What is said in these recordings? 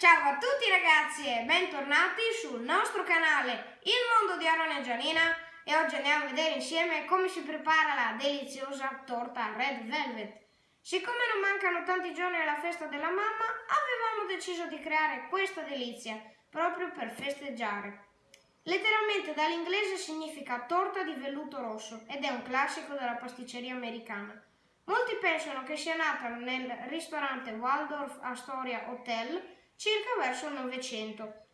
Ciao a tutti ragazzi e bentornati sul nostro canale Il Mondo di Aaron e Gianina e oggi andiamo a vedere insieme come si prepara la deliziosa torta Red Velvet. Siccome non mancano tanti giorni alla festa della mamma, avevamo deciso di creare questa delizia proprio per festeggiare. Letteralmente dall'inglese significa torta di velluto rosso ed è un classico della pasticceria americana. Molti pensano che sia nata nel ristorante Waldorf Astoria Hotel circa verso il Novecento.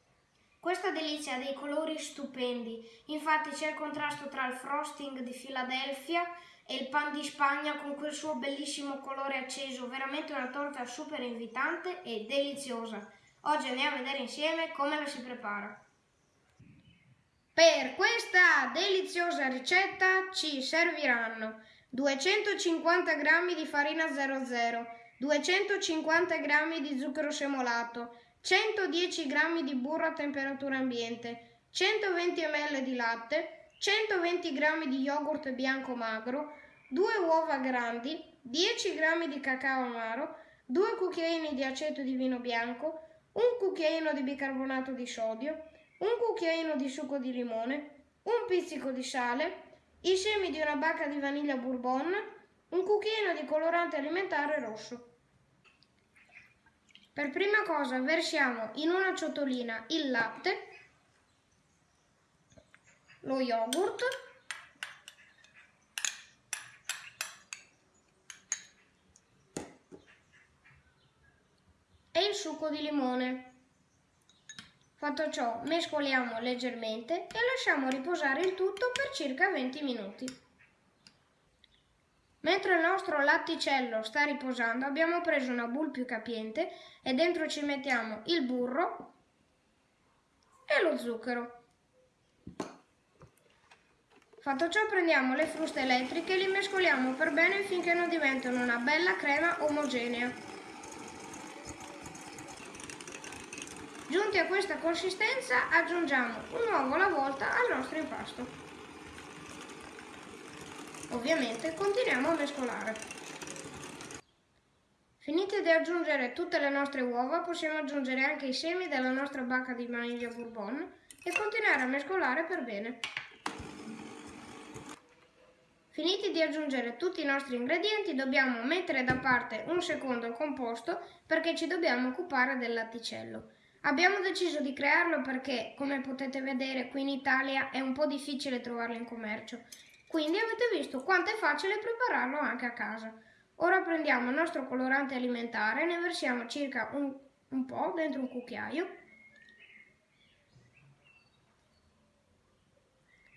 Questa delizia ha dei colori stupendi, infatti c'è il contrasto tra il frosting di Filadelfia e il pan di Spagna con quel suo bellissimo colore acceso, veramente una torta super invitante e deliziosa. Oggi andiamo a vedere insieme come la si prepara. Per questa deliziosa ricetta ci serviranno 250 g di farina 00, 250 g di zucchero semolato, 110 g di burro a temperatura ambiente, 120 ml di latte, 120 g di yogurt bianco magro, 2 uova grandi, 10 g di cacao amaro, 2 cucchiaini di aceto di vino bianco, un cucchiaino di bicarbonato di sodio, un cucchiaino di succo di limone, un pizzico di sale, i semi di una bacca di vaniglia bourbon, un cucchiaino di colorante alimentare rosso. Per prima cosa versiamo in una ciotolina il latte, lo yogurt, e il succo di limone. Fatto ciò mescoliamo leggermente e lasciamo riposare il tutto per circa 20 minuti. Mentre il nostro latticello sta riposando abbiamo preso una boule più capiente e dentro ci mettiamo il burro e lo zucchero. Fatto ciò prendiamo le fruste elettriche e li mescoliamo per bene finché non diventano una bella crema omogenea. Giunti a questa consistenza aggiungiamo un uovo alla volta al nostro impasto. Ovviamente continuiamo a mescolare. Finite di aggiungere tutte le nostre uova, possiamo aggiungere anche i semi della nostra bacca di vaniglia bourbon e continuare a mescolare per bene. Finiti di aggiungere tutti i nostri ingredienti, dobbiamo mettere da parte un secondo il composto perché ci dobbiamo occupare del latticello. Abbiamo deciso di crearlo perché, come potete vedere, qui in Italia è un po' difficile trovarlo in commercio quindi avete visto quanto è facile prepararlo anche a casa. Ora prendiamo il nostro colorante alimentare, ne versiamo circa un, un po' dentro un cucchiaio.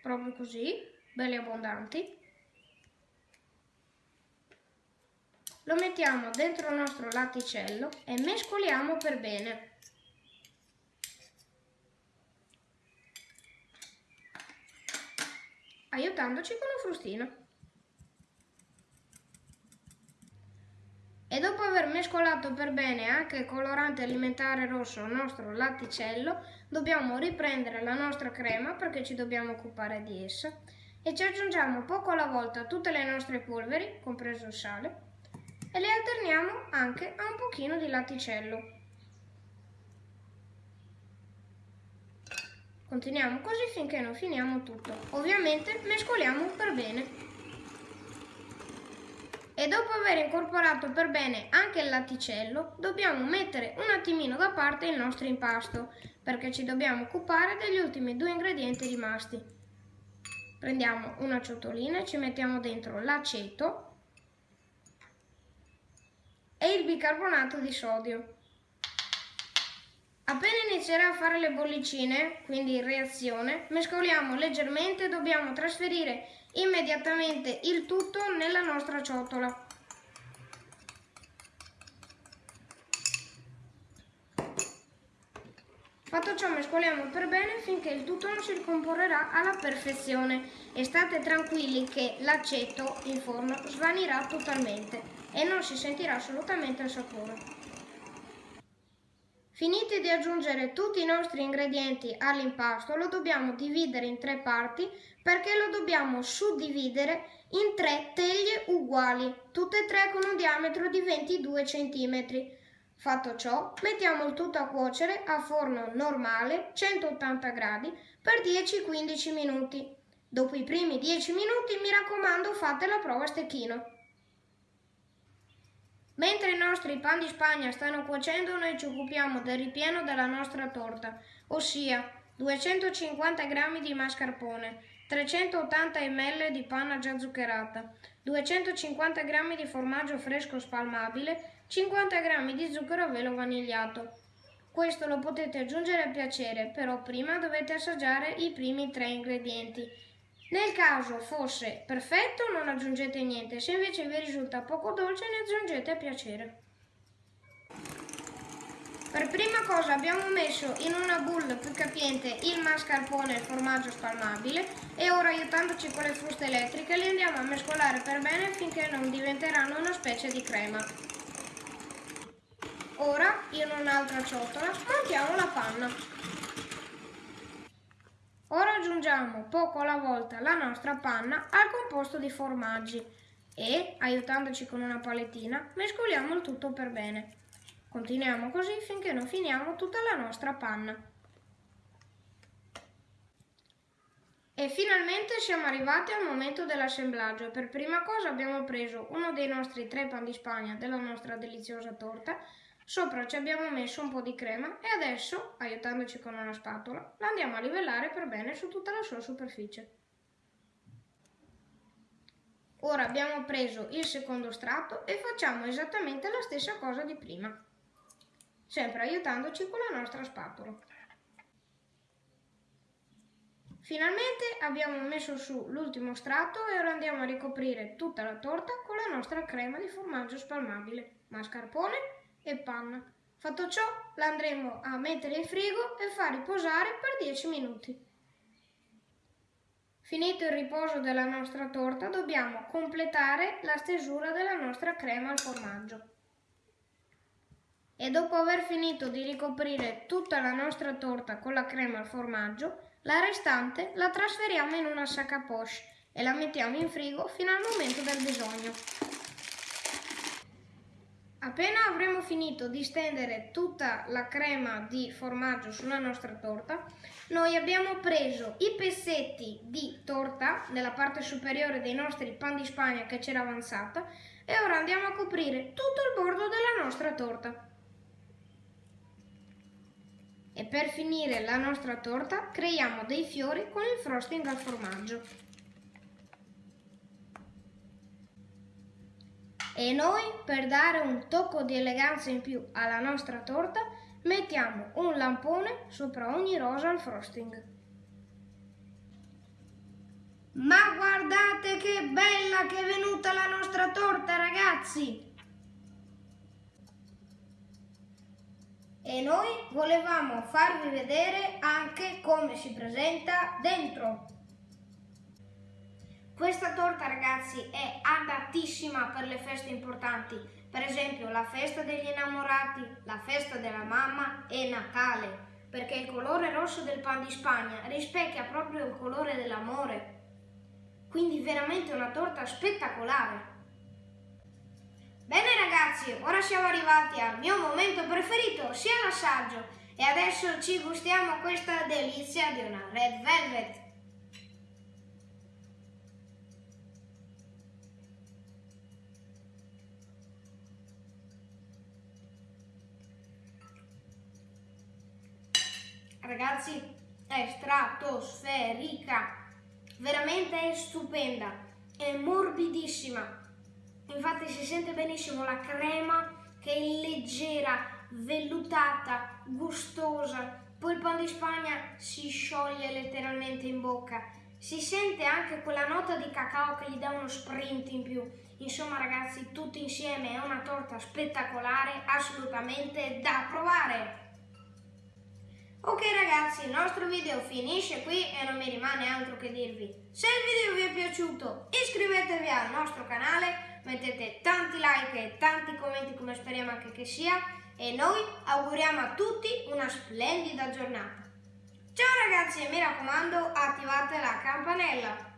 Proprio così, belli abbondanti. Lo mettiamo dentro il nostro latticello e mescoliamo per bene. Aiutandoci con un frustino. E dopo aver mescolato per bene anche il colorante alimentare rosso al nostro latticello, dobbiamo riprendere la nostra crema perché ci dobbiamo occupare di essa e ci aggiungiamo poco alla volta tutte le nostre polveri, compreso il sale, e le alterniamo anche a un pochino di latticello. Continuiamo così finché non finiamo tutto. Ovviamente mescoliamo per bene. E dopo aver incorporato per bene anche il latticello, dobbiamo mettere un attimino da parte il nostro impasto, perché ci dobbiamo occupare degli ultimi due ingredienti rimasti. Prendiamo una ciotolina e ci mettiamo dentro l'aceto e il bicarbonato di sodio. Appena inizierà a fare le bollicine, quindi in reazione, mescoliamo leggermente e dobbiamo trasferire immediatamente il tutto nella nostra ciotola. Fatto ciò mescoliamo per bene finché il tutto non si ricomporrà alla perfezione e state tranquilli che l'aceto in forno svanirà totalmente e non si sentirà assolutamente il sapore. Finiti di aggiungere tutti i nostri ingredienti all'impasto, lo dobbiamo dividere in tre parti perché lo dobbiamo suddividere in tre teglie uguali, tutte e tre con un diametro di 22 cm. Fatto ciò, mettiamo il tutto a cuocere a forno normale 180 gradi per 10-15 minuti. Dopo i primi 10 minuti, mi raccomando, fate la prova a stecchino. Mentre i nostri pan di Spagna stanno cuocendo, noi ci occupiamo del ripieno della nostra torta, ossia 250 g di mascarpone, 380 ml di panna già zuccherata, 250 g di formaggio fresco spalmabile, 50 g di zucchero a velo vanigliato. Questo lo potete aggiungere a piacere, però prima dovete assaggiare i primi tre ingredienti nel caso fosse perfetto non aggiungete niente, se invece vi risulta poco dolce ne aggiungete a piacere. Per prima cosa abbiamo messo in una bowl più capiente il mascarpone e il formaggio spalmabile e ora aiutandoci con le fruste elettriche li andiamo a mescolare per bene finché non diventeranno una specie di crema. Ora in un'altra ciotola montiamo la panna. Ora aggiungiamo poco alla volta la nostra panna al composto di formaggi e, aiutandoci con una palettina, mescoliamo il tutto per bene. Continuiamo così finché non finiamo tutta la nostra panna. E finalmente siamo arrivati al momento dell'assemblaggio. Per prima cosa abbiamo preso uno dei nostri tre pan di spagna della nostra deliziosa torta Sopra ci abbiamo messo un po' di crema e adesso, aiutandoci con una spatola, la andiamo a livellare per bene su tutta la sua superficie. Ora abbiamo preso il secondo strato e facciamo esattamente la stessa cosa di prima, sempre aiutandoci con la nostra spatola. Finalmente abbiamo messo su l'ultimo strato e ora andiamo a ricoprire tutta la torta con la nostra crema di formaggio spalmabile, mascarpone e panna. Fatto ciò, la andremo a mettere in frigo e far riposare per 10 minuti. Finito il riposo della nostra torta, dobbiamo completare la stesura della nostra crema al formaggio. E dopo aver finito di ricoprire tutta la nostra torta con la crema al formaggio, la restante la trasferiamo in una sac à poche e la mettiamo in frigo fino al momento del bisogno. Appena avremo finito di stendere tutta la crema di formaggio sulla nostra torta, noi abbiamo preso i pezzetti di torta nella parte superiore dei nostri pan di spagna che c'era avanzata e ora andiamo a coprire tutto il bordo della nostra torta. E per finire la nostra torta creiamo dei fiori con il frosting al formaggio. E noi, per dare un tocco di eleganza in più alla nostra torta, mettiamo un lampone sopra ogni rosa al frosting. Ma guardate che bella che è venuta la nostra torta, ragazzi! E noi volevamo farvi vedere anche come si presenta dentro. Questa torta ragazzi è adattissima per le feste importanti, per esempio la festa degli innamorati, la festa della mamma e Natale, perché il colore rosso del pan di Spagna rispecchia proprio il colore dell'amore. Quindi veramente una torta spettacolare. Bene ragazzi, ora siamo arrivati al mio momento preferito, sia l'assaggio, e adesso ci gustiamo questa delizia di una Red Velvet. Ragazzi è stratosferica. Veramente è stupenda. È morbidissima. Infatti si sente benissimo la crema che è leggera vellutata gustosa. Poi il pan di spagna si scioglie letteralmente in bocca. Si sente anche quella nota di cacao che gli dà uno sprint in più. Insomma ragazzi tutti insieme è una torta spettacolare assolutamente da provare Ok ragazzi, il nostro video finisce qui e non mi rimane altro che dirvi. Se il video vi è piaciuto iscrivetevi al nostro canale, mettete tanti like e tanti commenti come speriamo anche che sia e noi auguriamo a tutti una splendida giornata. Ciao ragazzi e mi raccomando attivate la campanella.